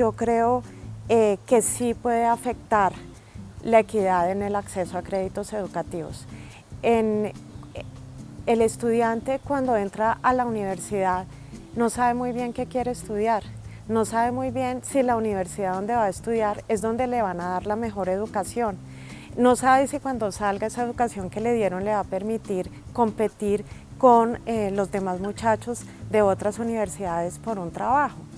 yo creo eh, que sí puede afectar la equidad en el acceso a créditos educativos. En, el estudiante cuando entra a la universidad no sabe muy bien qué quiere estudiar, no sabe muy bien si la universidad donde va a estudiar es donde le van a dar la mejor educación. No sabe si cuando salga esa educación que le dieron le va a permitir competir con eh, los demás muchachos de otras universidades por un trabajo.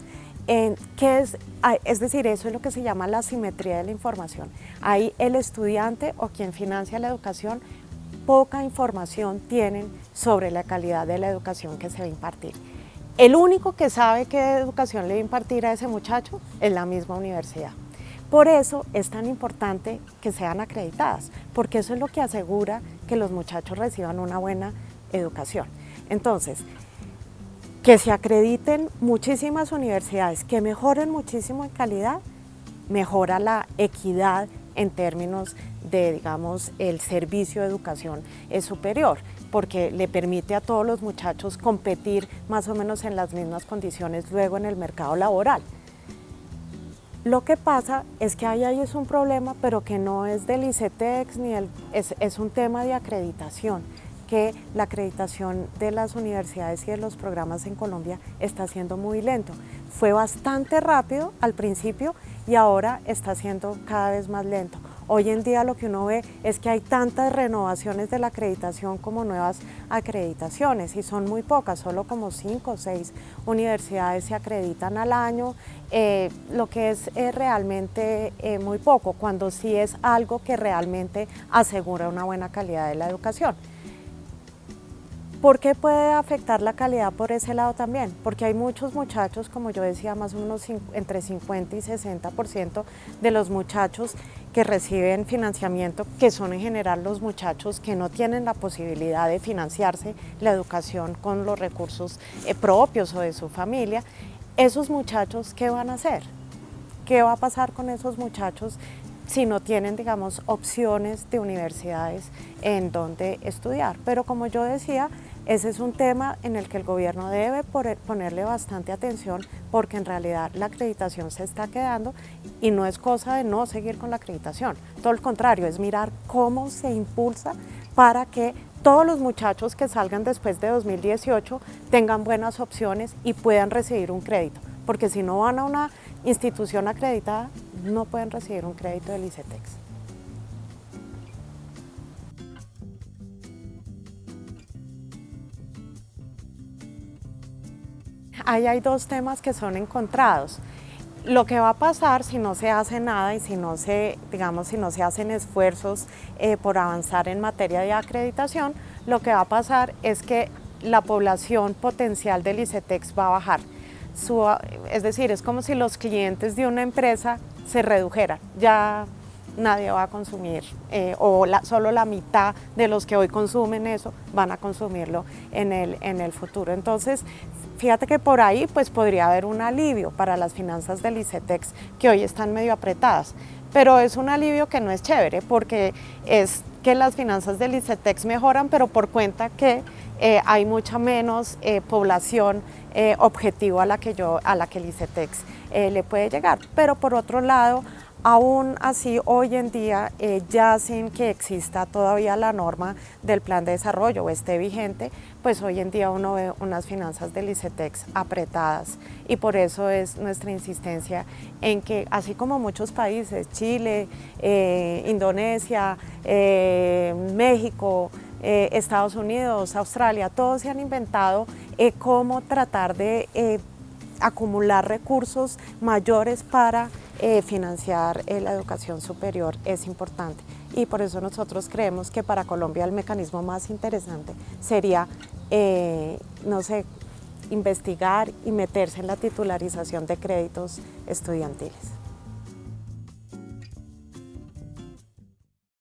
¿Qué es, es decir, eso es lo que se llama la simetría de la información. Ahí el estudiante o quien financia la educación poca información tienen sobre la calidad de la educación que se va a impartir. El único que sabe qué educación le va a impartir a ese muchacho es la misma universidad. Por eso es tan importante que sean acreditadas, porque eso es lo que asegura que los muchachos reciban una buena educación. Entonces, que se acrediten muchísimas universidades, que mejoren muchísimo en calidad, mejora la equidad en términos de, digamos, el servicio de educación superior, porque le permite a todos los muchachos competir más o menos en las mismas condiciones luego en el mercado laboral. Lo que pasa es que ahí, es un problema, pero que no es del ICETEX, ni el, es, es un tema de acreditación que la acreditación de las universidades y de los programas en Colombia está siendo muy lento. Fue bastante rápido al principio y ahora está siendo cada vez más lento. Hoy en día lo que uno ve es que hay tantas renovaciones de la acreditación como nuevas acreditaciones y son muy pocas, solo como cinco o seis universidades se acreditan al año, eh, lo que es eh, realmente eh, muy poco, cuando sí es algo que realmente asegura una buena calidad de la educación. ¿Por qué puede afectar la calidad por ese lado también? Porque hay muchos muchachos, como yo decía, más o menos entre 50 y 60% de los muchachos que reciben financiamiento, que son en general los muchachos que no tienen la posibilidad de financiarse la educación con los recursos eh, propios o de su familia, esos muchachos, ¿qué van a hacer? ¿Qué va a pasar con esos muchachos si no tienen, digamos, opciones de universidades en donde estudiar? Pero como yo decía, ese es un tema en el que el gobierno debe ponerle bastante atención porque en realidad la acreditación se está quedando y no es cosa de no seguir con la acreditación. Todo el contrario, es mirar cómo se impulsa para que todos los muchachos que salgan después de 2018 tengan buenas opciones y puedan recibir un crédito. Porque si no van a una institución acreditada, no pueden recibir un crédito del ICETEX. Ahí hay dos temas que son encontrados. Lo que va a pasar si no se hace nada y si no se, digamos, si no se hacen esfuerzos eh, por avanzar en materia de acreditación, lo que va a pasar es que la población potencial del ICETEX va a bajar. es decir, es como si los clientes de una empresa se redujeran. Ya nadie va a consumir eh, o solo la mitad de los que hoy consumen eso van a consumirlo en el, en el futuro. Entonces, fíjate que por ahí pues podría haber un alivio para las finanzas del ICETEX que hoy están medio apretadas, pero es un alivio que no es chévere porque es que las finanzas del ICETEX mejoran, pero por cuenta que eh, hay mucha menos eh, población objetivo a la que yo a la que el ICETEX le puede llegar. Pero por otro lado, Aún así, hoy en día, eh, ya sin que exista todavía la norma del plan de desarrollo o esté vigente, pues hoy en día uno ve unas finanzas del ICETEX apretadas. Y por eso es nuestra insistencia en que, así como muchos países, Chile, eh, Indonesia, eh, México, Estados Unidos, Australia, todos se han inventado cómo tratar de acumular recursos mayores para eh, financiar eh, la educación superior es importante y por eso nosotros creemos que para Colombia el mecanismo más interesante sería, eh, no sé, investigar y meterse en la titularización de créditos estudiantiles.